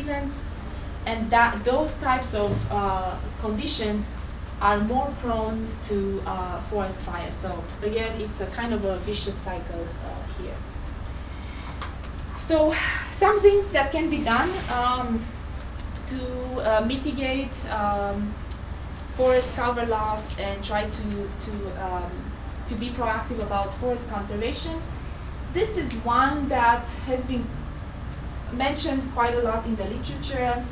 seasons, and that those types of uh, conditions are more prone to uh, forest fires. So again, it's a kind of a vicious cycle uh, here. So some things that can be done um, to uh, mitigate um, forest cover loss and try to, to, um, to be proactive about forest conservation. This is one that has been mentioned quite a lot in the literature.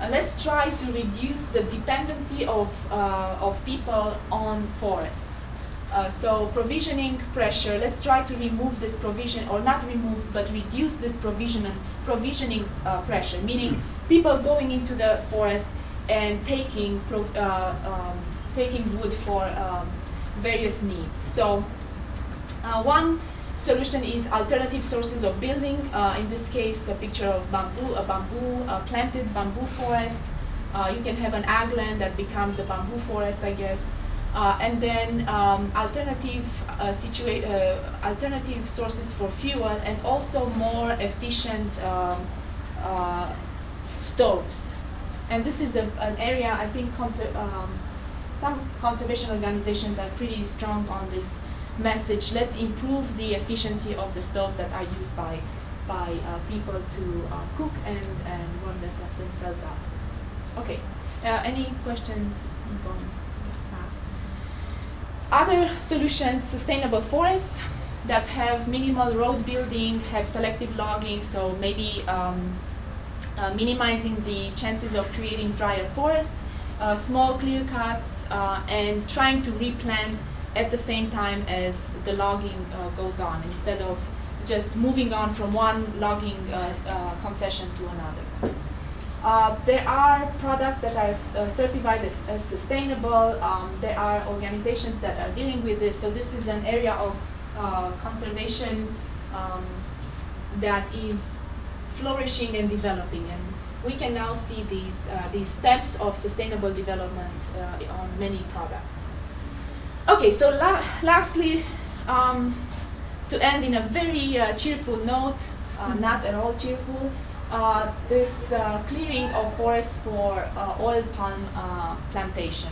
Uh, let's try to reduce the dependency of, uh, of people on forests. Uh, so provisioning pressure, let's try to remove this provision, or not remove, but reduce this provision, provisioning uh, pressure, meaning people going into the forest and taking, uh, um, taking wood for um, various needs. So uh, one solution is alternative sources of building. Uh, in this case, a picture of bamboo, a bamboo, a planted bamboo forest. Uh, you can have an ag land that becomes a bamboo forest, I guess. Uh, and then um, alternative, uh, uh, alternative sources for fuel and also more efficient um, uh, stoves. And this is a, an area I think um, some conservation organizations are pretty strong on this message, let's improve the efficiency of the stoves that are used by, by uh, people to uh, cook and, and warm themselves up. Okay, uh, any questions? I'm going this fast. Other solutions, sustainable forests that have minimal road building, have selective logging, so maybe um, uh, minimizing the chances of creating drier forests, uh, small clear cuts, uh, and trying to replant at the same time as the logging uh, goes on, instead of just moving on from one logging uh, uh, concession to another. Uh, there are products that are uh, certified as, as sustainable. Um, there are organizations that are dealing with this. So this is an area of uh, conservation um, that is flourishing and developing. And we can now see these, these steps of sustainable development on many products. Okay, so la lastly, um, to end in a very uh, cheerful note, uh, mm-hmm. not at all cheerful, uh, this uh, clearing of forests for uh, oil palm uh, plantation.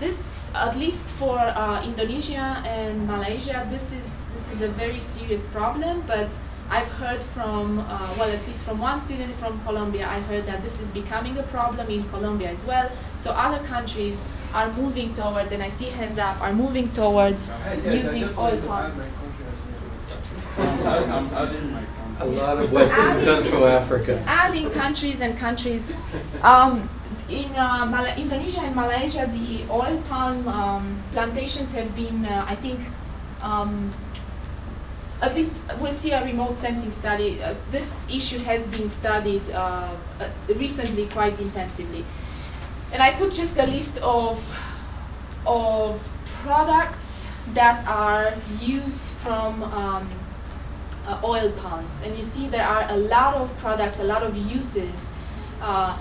This, at least for Indonesia and Malaysia, this is, this is a very serious problem, but I've heard from, well, at least from one student from Colombia, I heard that this is becoming a problem in Colombia as well. So other countries are moving towards, and I see hands up, are moving towards yes, using oil palm. A lot of Western and Central Africa. Adding countries and countries. Um, in uh, Indonesia and Malaysia, the oil palm um, plantations have been, uh, I think, um, at least we'll see a remote sensing study. Uh, this issue has been studied uh, uh, recently quite intensively. And I put just a list of, of products that are used from um, uh, oil palms. And you see there are a lot of products, a lot of uses, uh,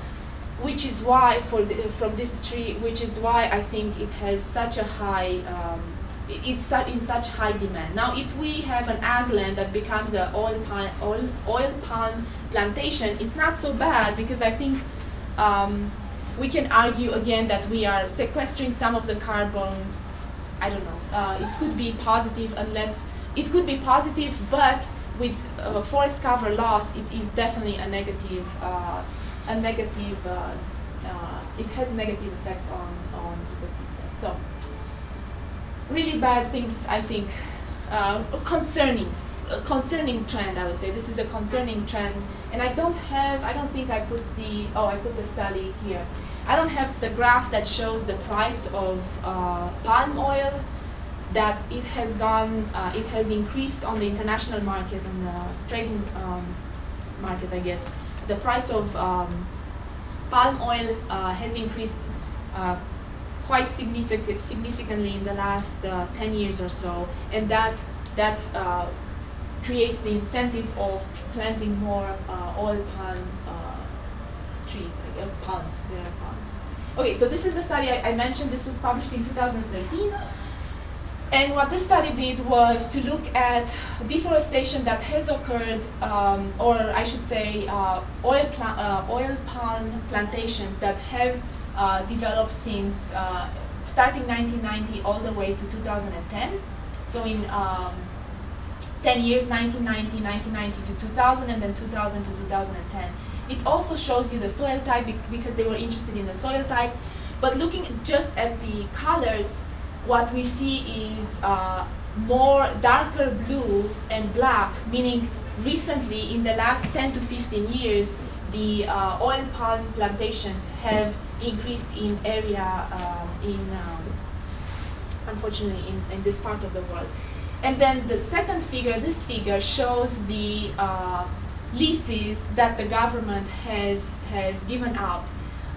which is why, for the, from this tree, which is why I think it has such a high, um, it's in such high demand. Now, if we have an ag land that becomes an oil palm, oil, oil palm plantation, it's not so bad because I think um, we can argue again that we are sequestering some of the carbon. I don't know. Uh, it could be positive unless it could be positive, but with uh, forest cover loss, it is definitely a negative. Uh, a negative. Uh, uh, it has negative effect on on ecosystems. So really bad things, I think, uh, concerning concerning trend, I would say. This is a concerning trend. And I don't have, I don't think I put the, oh, I put the study here. I don't have the graph that shows the price of uh, palm oil that it has gone, uh, it has increased on the international market and the trading um, market, I guess. The price of um, palm oil uh, has increased uh, quite significant, significantly in the last uh, 10 years or so, and that that uh, creates the incentive of planting more uh, oil palm uh, trees, like uh, palms, there are palms. Okay, so this is the study I, I, mentioned. This was published in 2013. And what this study did was to look at deforestation that has occurred, um, or I should say, uh, oil, uh, oil palm plantations that have uh, developed since uh, starting 1990 all the way to 2010. So in um, 10 years, 1990, 1990 to 2000, and then 2000 to 2010. It also shows you the soil type because they were interested in the soil type. But looking just at the colors, what we see is uh, more darker blue and black, meaning recently in the last 10 to 15 years, the uh, oil palm plantations have increased in area um, in, um, unfortunately, in, in, this part of the world. And then the second figure, this figure, shows the uh, leases that the government has, has given out.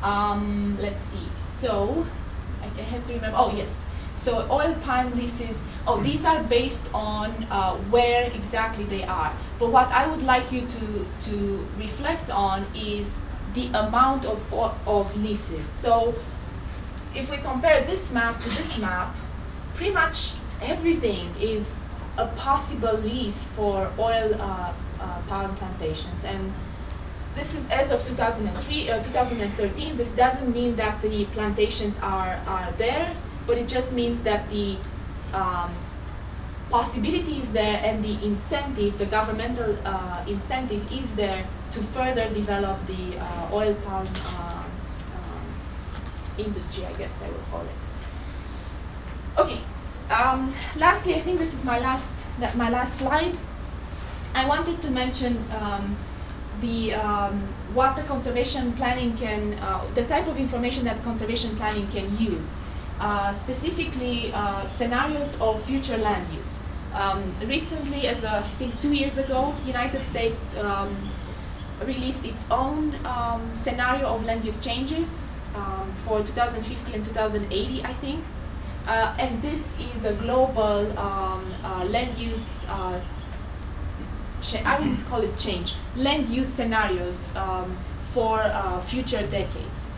Um, let's see, so I have to remember, oh yes, so oil palm leases, oh, these are based on uh, where exactly they are. But what I would like you to, to reflect on is the amount of, of leases. So if we compare this map to this map, pretty much everything is a possible lease for oil uh, uh, palm plantations. And this is as of 2003, uh, 2013. This doesn't mean that the plantations are, are there but it just means that the um, possibility is there and the incentive, the governmental uh, incentive is there to further develop the uh, oil palm uh, um, industry, I guess I will call it. Okay. Um, lastly, I think this is my last that my last slide. I wanted to mention um, the um, what the conservation planning can, uh, the type of information that conservation planning can use. Uh, specifically uh, scenarios of future land use. Um, recently, as a, I think two years ago, United States um, released its own um, scenario of land use changes for 2050 and 2080, I think. Uh, and this is a global um, uh, land use, uh, I wouldn't call it change, land use scenarios um, for future decades.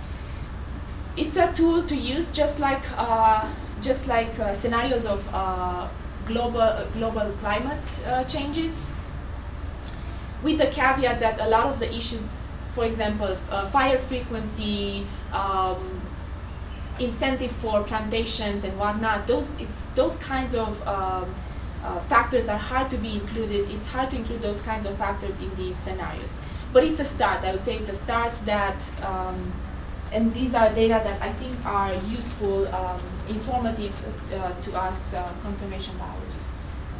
It's a tool to use just like uh, just like uh, scenarios of uh, global global climate uh, changes. With the caveat that a lot of the issues for example uh, fire frequency um, incentive for plantations and whatnot those it's those kinds of um, uh, factors are hard to be included it's hard to include those kinds of factors in these scenarios but it's a start I would say it's a start that um, and these are data that I think are useful, um, informative uh, to us uh, conservation biologists.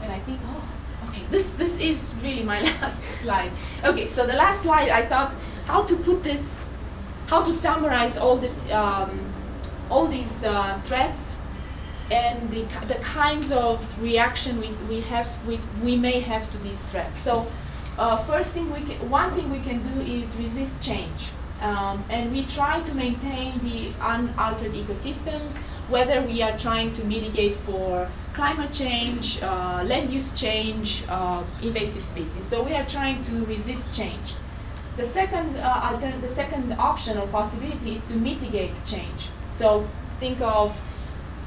And I think, oh, okay, this, this is really my last slide. Okay, so the last slide, I thought how to put this, how to summarize all this, um, all these uh, threats and the, the kinds of reaction we, we have, we, we may have to these threats. So uh, first thing we can, one thing we can do is resist change. Um, and we try to maintain the unaltered ecosystems, whether we are trying to mitigate for climate change, uh, land use change, uh, invasive species. So we are trying to resist change. The second, uh, the second option or possibility is to mitigate change. So think of,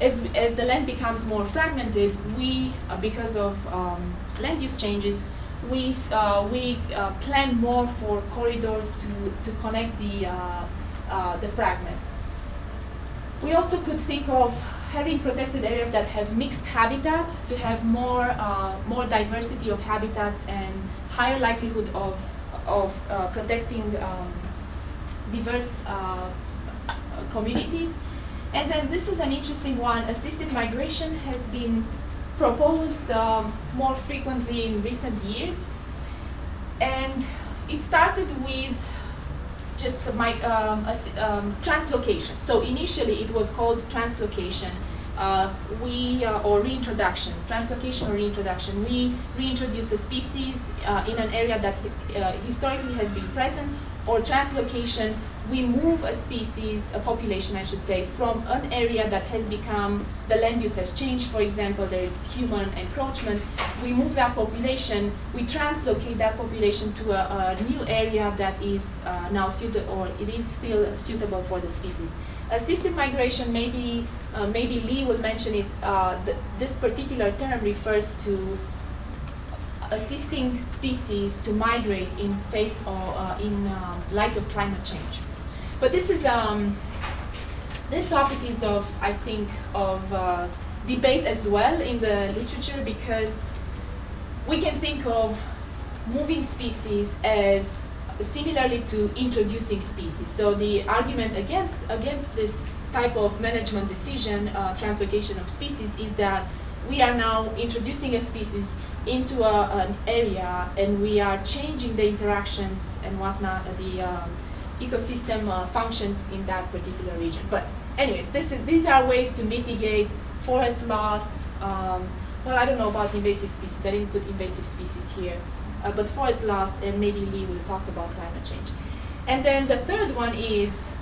as, as the land becomes more fragmented, we, uh, because of um, land use changes, we, uh, we uh, plan more for corridors to, to connect the, uh, uh, the fragments. We also could think of having protected areas that have mixed habitats to have more, uh, more diversity of habitats and higher likelihood of, of protecting um, diverse communities. And then this is an interesting one. Assisted migration has been proposed um, more frequently in recent years. And it started with just my, um, um, translocation. So initially it was called translocation. Uh, we, uh, or reintroduction, translocation or reintroduction. We reintroduce a species uh, in an area that uh, historically has been present, or translocation, we move a species, a population I should say, from an area that has become, the land use has changed, for example, there is human encroachment, we move that population, we translocate that population to a, a new area that is uh, now suitable, or it is still suitable for the species. Assisted migration, maybe uh, maybe Lee will mention it. Uh, th this particular term refers to assisting species to migrate in face or uh, in um, light of climate change. But this is um, this topic is of I think of uh, debate as well in the literature because we can think of moving species as similarly to introducing species. So the argument against against this type of management decision, uh, translocation of species, is that we are now introducing a species into a, an area and we are changing the interactions and whatnot, the um, ecosystem uh, functions in that particular region. But anyways, this is, these are ways to mitigate forest loss. Um, well, I don't know about invasive species. I didn't put invasive species here. Uh, but forest loss, and maybe Lee will talk about climate change. And then the third one is,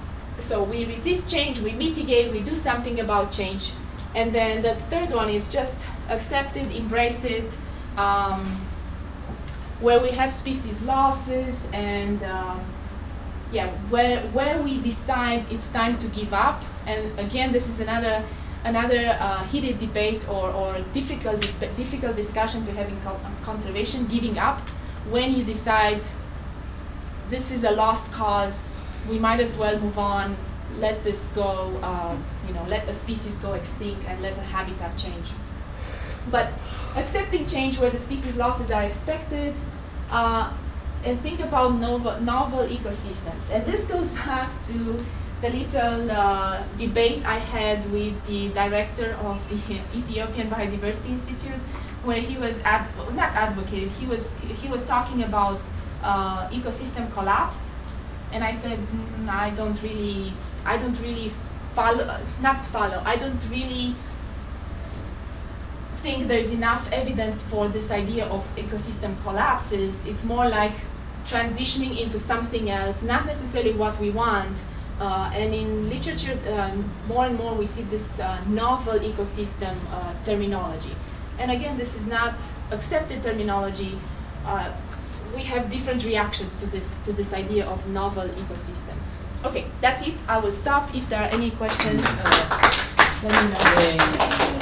so we resist change, we mitigate, we do something about change. And then the third one is just accept it, embrace it, um, where we have species losses and um, yeah, where, where we decide it's time to give up. And again, this is another another uh, heated debate or, or difficult, difficult discussion to have in conservation, giving up when you decide this is a lost cause, we might as well move on, let this go, uh, you know, let a species go extinct and let a habitat change. But accepting change where the species losses are expected, uh, and think about novel, novel ecosystems. And this goes back to the little uh, debate I had with the director of the Ethiopian Biodiversity Institute, where he was ad not advocated, he was he was talking about uh, ecosystem collapse, and I said mm, I don't really I don't really follow not follow I don't really think there's enough evidence for this idea of ecosystem collapses. It's more like transitioning into something else, not necessarily what we want, uh, and in literature, um, more and more we see this uh, novel ecosystem uh, terminology. And again, this is not accepted terminology. Uh, we have different reactions to this, to this idea of novel ecosystems. Okay, that's it. I will stop. If there are any questions, uh, let me know.